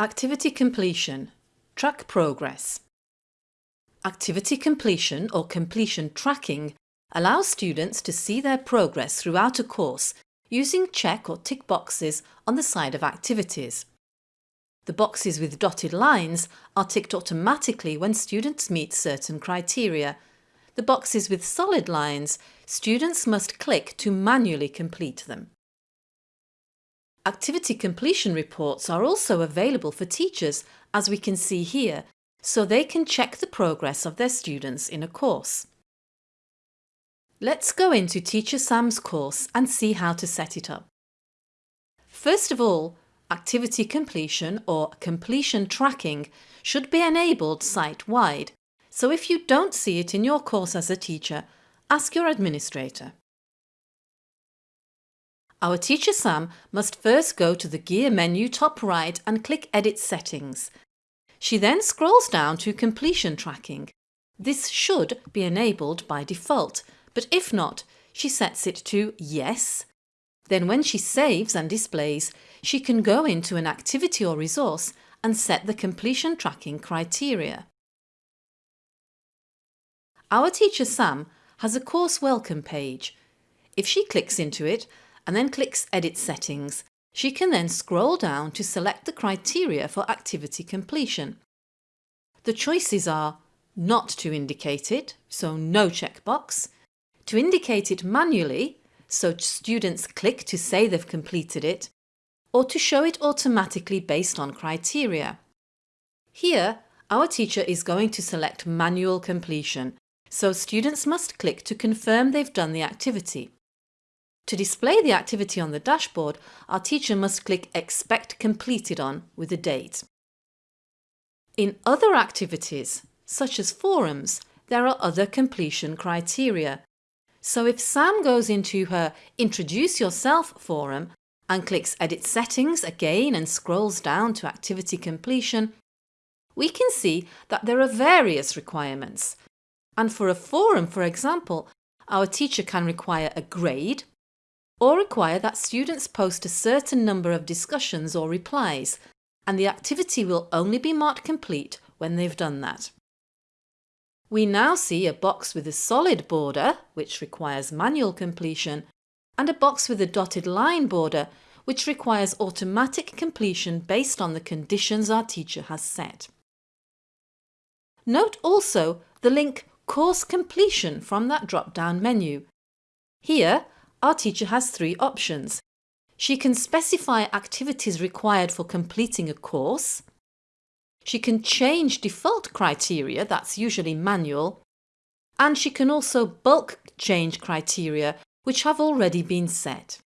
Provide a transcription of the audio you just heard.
Activity completion. Track progress. Activity completion or completion tracking allows students to see their progress throughout a course using check or tick boxes on the side of activities. The boxes with dotted lines are ticked automatically when students meet certain criteria. The boxes with solid lines, students must click to manually complete them. Activity completion reports are also available for teachers, as we can see here, so they can check the progress of their students in a course. Let's go into Teacher Sam's course and see how to set it up. First of all, activity completion or completion tracking should be enabled site-wide, so if you don't see it in your course as a teacher, ask your administrator. Our teacher Sam must first go to the gear menu top right and click Edit Settings. She then scrolls down to Completion Tracking. This should be enabled by default, but if not, she sets it to Yes. Then when she saves and displays, she can go into an activity or resource and set the completion tracking criteria. Our teacher Sam has a course welcome page. If she clicks into it and then clicks Edit Settings, she can then scroll down to select the criteria for activity completion. The choices are not to indicate it, so no checkbox, to indicate it manually, so students click to say they've completed it, or to show it automatically based on criteria. Here, our teacher is going to select manual completion, so students must click to confirm they've done the activity. To display the activity on the dashboard, our teacher must click Expect Completed on with a date. In other activities, such as forums, there are other completion criteria. So if Sam goes into her Introduce Yourself forum and clicks Edit Settings again and scrolls down to Activity Completion, we can see that there are various requirements. And for a forum, for example, our teacher can require a grade, or require that students post a certain number of discussions or replies and the activity will only be marked complete when they've done that. We now see a box with a solid border, which requires manual completion, and a box with a dotted line border, which requires automatic completion based on the conditions our teacher has set. Note also the link Course Completion from that drop-down menu. Here, our teacher has three options. She can specify activities required for completing a course. She can change default criteria, that's usually manual. And she can also bulk change criteria which have already been set.